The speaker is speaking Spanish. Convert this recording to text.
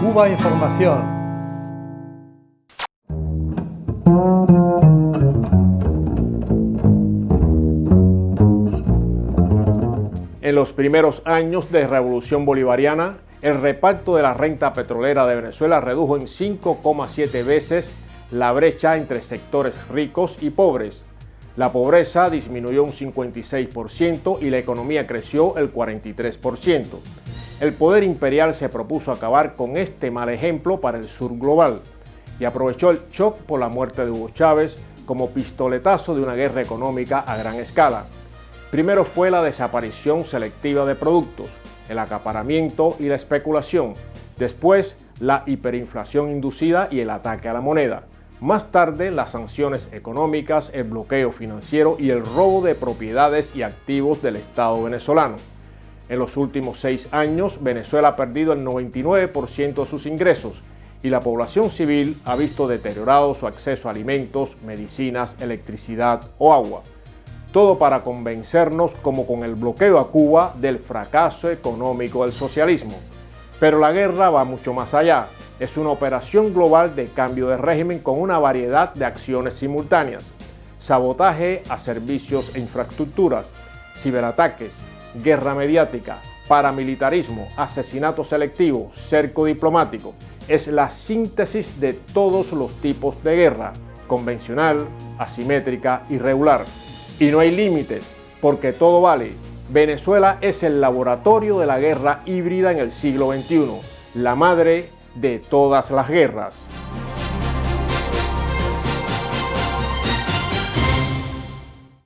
Cuba Información. En los primeros años de Revolución Bolivariana, el reparto de la renta petrolera de Venezuela redujo en 5,7 veces la brecha entre sectores ricos y pobres. La pobreza disminuyó un 56% y la economía creció el 43%. El poder imperial se propuso acabar con este mal ejemplo para el sur global y aprovechó el shock por la muerte de Hugo Chávez como pistoletazo de una guerra económica a gran escala. Primero fue la desaparición selectiva de productos, el acaparamiento y la especulación. Después, la hiperinflación inducida y el ataque a la moneda. Más tarde, las sanciones económicas, el bloqueo financiero y el robo de propiedades y activos del Estado venezolano. En los últimos seis años, Venezuela ha perdido el 99% de sus ingresos y la población civil ha visto deteriorado su acceso a alimentos, medicinas, electricidad o agua. Todo para convencernos, como con el bloqueo a Cuba, del fracaso económico del socialismo. Pero la guerra va mucho más allá. Es una operación global de cambio de régimen con una variedad de acciones simultáneas. Sabotaje a servicios e infraestructuras, ciberataques, guerra mediática, paramilitarismo, asesinato selectivo, cerco diplomático. Es la síntesis de todos los tipos de guerra, convencional, asimétrica, irregular. Y no hay límites, porque todo vale. Venezuela es el laboratorio de la guerra híbrida en el siglo XXI, la madre de todas las guerras.